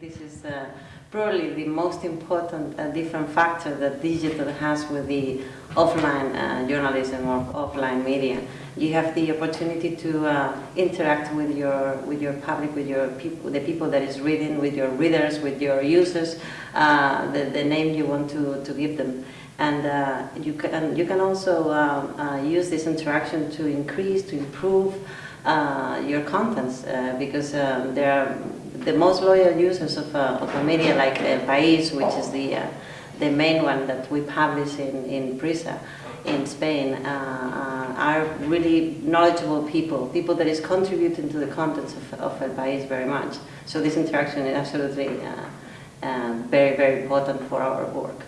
this is uh, probably the most important uh, different factor that digital has with the offline uh, journalism or offline media. You have the opportunity to uh, interact with your with your public, with your people, the people that is reading, with your readers, with your users, uh, the, the name you want to, to give them. And uh, you can you can also um, use this interaction to increase, to improve your contents because um, there are the most loyal users of, uh, of a media like El País, which is the, uh, the main one that we publish in, in Prisa in Spain, uh, uh are really knowledgeable people, people that is contributing to the contents of, of El País very much. So this interaction is absolutely uh, uh, very, very important for our work.